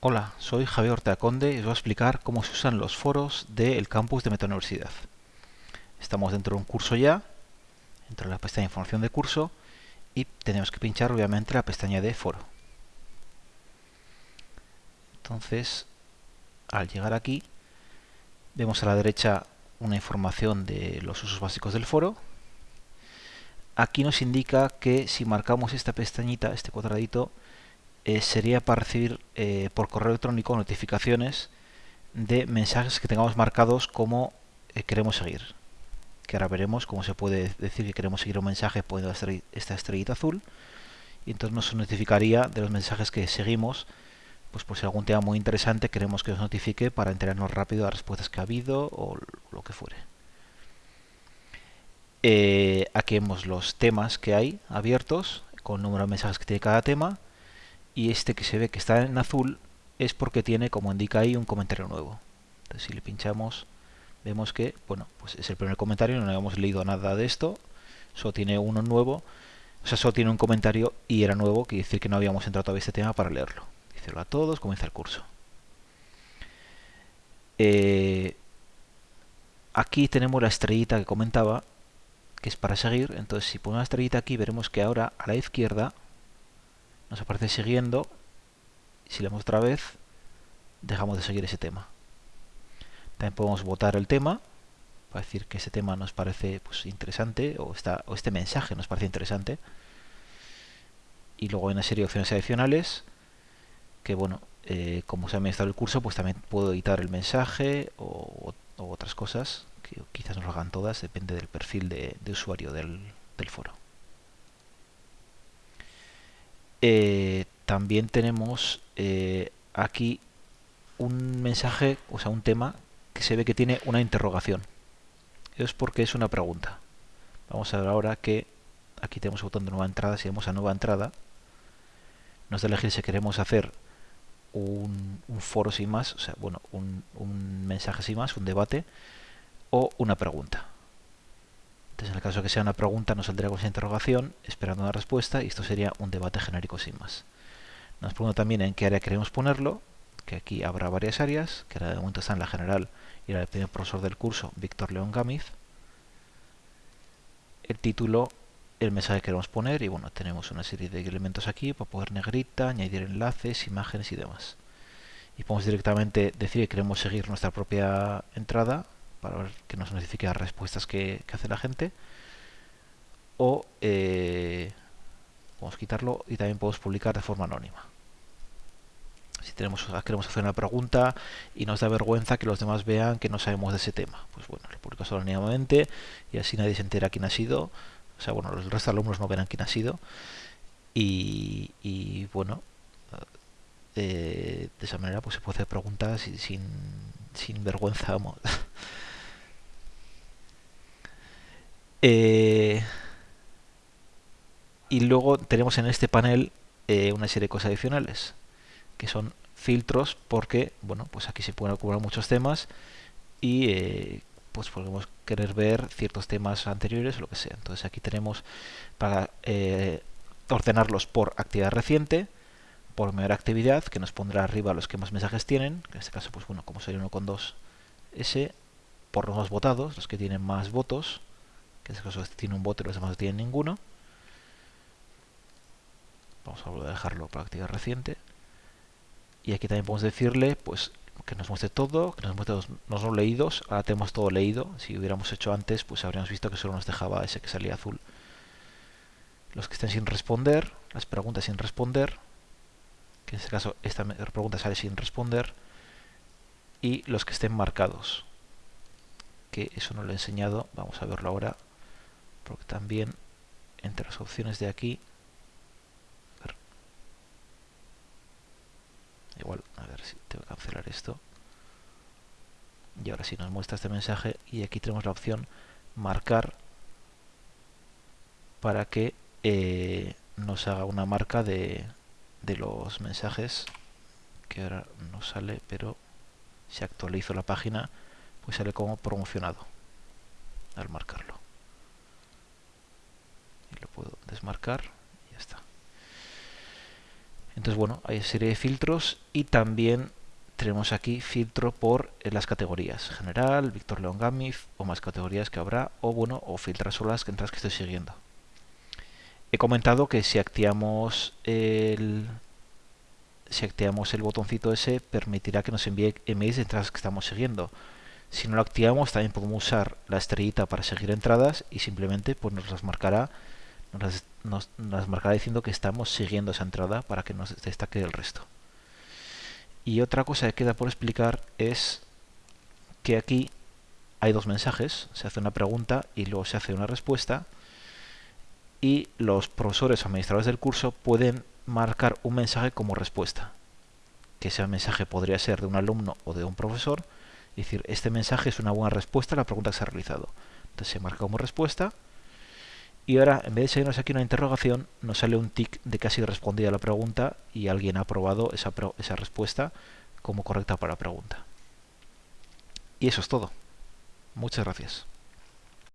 Hola, soy Javier Ortega Conde y os voy a explicar cómo se usan los foros del campus de Meta Universidad. Estamos dentro de un curso ya, dentro de la pestaña Información de curso y tenemos que pinchar obviamente la pestaña de foro. Entonces, al llegar aquí, vemos a la derecha una información de los usos básicos del foro. Aquí nos indica que si marcamos esta pestañita, este cuadradito, eh, sería para recibir eh, por correo electrónico notificaciones de mensajes que tengamos marcados como eh, queremos seguir. Que ahora veremos cómo se puede decir que queremos seguir un mensaje poniendo esta estrellita azul. Y entonces nos notificaría de los mensajes que seguimos, pues por si algún tema muy interesante queremos que nos notifique para enterarnos rápido de las respuestas que ha habido o lo que fuere. aquí vemos los temas que hay abiertos con el número de mensajes que tiene cada tema y este que se ve que está en azul es porque tiene, como indica ahí, un comentario nuevo. Entonces si le pinchamos vemos que, bueno, pues es el primer comentario, no habíamos leído nada de esto, solo tiene uno nuevo, o sea, solo tiene un comentario y era nuevo, quiere decir que no habíamos entrado todavía este tema para leerlo. Dice a todos, comienza el curso. Eh, aquí tenemos la estrellita que comentaba, que es para seguir, entonces si pongo la estrellita aquí veremos que ahora a la izquierda nos aparece siguiendo si le damos otra vez dejamos de seguir ese tema. También podemos votar el tema para decir que ese tema nos parece pues, interesante o, o este mensaje nos parece interesante. Y luego hay una serie de opciones adicionales que bueno eh, como se ha administrado el curso pues también puedo editar el mensaje o, otras cosas que quizás no lo hagan todas depende del perfil de, usuario del foro eh, también tenemos eh, aquí un mensaje, o sea, un tema que se ve que tiene una interrogación. Es porque es una pregunta. Vamos a ver ahora que aquí tenemos el botón de nueva entrada. Si vamos a nueva entrada, nos da elegir si queremos hacer un, foro sin más, o sea, bueno, un mensaje sin más, un debate, o una pregunta. Entonces, en el caso de que sea una pregunta, nos saldría con esa interrogación, esperando una respuesta, y esto sería un debate genérico sin más. Nos pregunta también en qué área queremos ponerlo, que aquí habrá varias áreas, que ahora de momento está en la general y la del primer profesor del curso, Víctor León Gámiz. El título, el mensaje que queremos poner, y bueno, tenemos una serie de elementos aquí para poder negrita, añadir enlaces, imágenes y demás. Y podemos directamente decir que queremos seguir nuestra propia entrada, para ver que nos notifique las respuestas que, hace la gente. O eh, podemos quitarlo y también podemos publicar de forma anónima. Si tenemos queremos hacer una pregunta y nos da vergüenza que los demás vean que no sabemos de ese tema pues bueno lo publico solo anónimamente y así nadie se entera quién ha sido. O sea bueno el resto de alumnos no verán quién ha sido. Y, bueno eh, de esa manera pues se puede hacer preguntas sin, sin vergüenza vamos Eh, y luego tenemos en este panel eh, una serie de cosas adicionales, que son filtros, porque bueno, pues aquí se pueden acumular muchos temas y eh, pues podemos querer ver ciertos temas anteriores o lo que sea. Entonces aquí tenemos para ordenarlos por actividad reciente, por mayor actividad, que nos pondrá arriba los que más mensajes tienen, en este caso, pues bueno, como sería uno con dos, ese, por los más votados, los que tienen más votos, que en este caso tiene un y los demás no tienen ninguno. Vamos a volver a dejarlo para actividad reciente. Y aquí también podemos decirle pues que nos muestre todo, que nos muestre los no leídos. Ahora tenemos todo leído. Si hubiéramos hecho antes, pues habríamos visto que solo nos dejaba ese que salía azul. Los que estén sin responder, las preguntas sin responder, que en este caso esta pregunta sale sin responder, y los que estén marcados, que eso no lo he enseñado, vamos a verlo ahora porque también entre las opciones de aquí igual a ver si tengo que cancelar esto. Y ahora sí nos muestra este mensaje y aquí tenemos la opción marcar para que eh, nos haga una marca de, de los mensajes que ahora no sale pero si actualizo la página pues sale como promocionado al marcarlo desmarcar y ya está Entonces, bueno, hay serie de filtros y también tenemos aquí filtro por eh, las categorías. General, Víctor León Gamif o más categorías que habrá o bueno, o filtrar solo las que estoy siguiendo. He comentado que si activamos el si activamos el botoncito ese permitirá que nos envíe emails de entradas que estamos siguiendo. Si no lo activamos también podemos usar la estrellita para seguir entradas y simplemente pues nos las marcará nos, nos marcará diciendo que estamos siguiendo esa entrada para que nos destaque el resto. Y otra cosa que queda por explicar es que aquí hay dos mensajes, se hace una pregunta y luego se hace una respuesta y los profesores o administradores del curso pueden marcar un mensaje como respuesta. Que ese mensaje podría ser de un alumno o de un profesor, es decir, este mensaje es una buena respuesta a la pregunta que se ha realizado. Entonces se marca como respuesta y ahora, en vez de seguirnos aquí una interrogación, nos sale un tic de que ha sido respondida la pregunta y alguien ha aprobado esa, esa respuesta como correcta para la pregunta. Y eso es todo. Muchas gracias.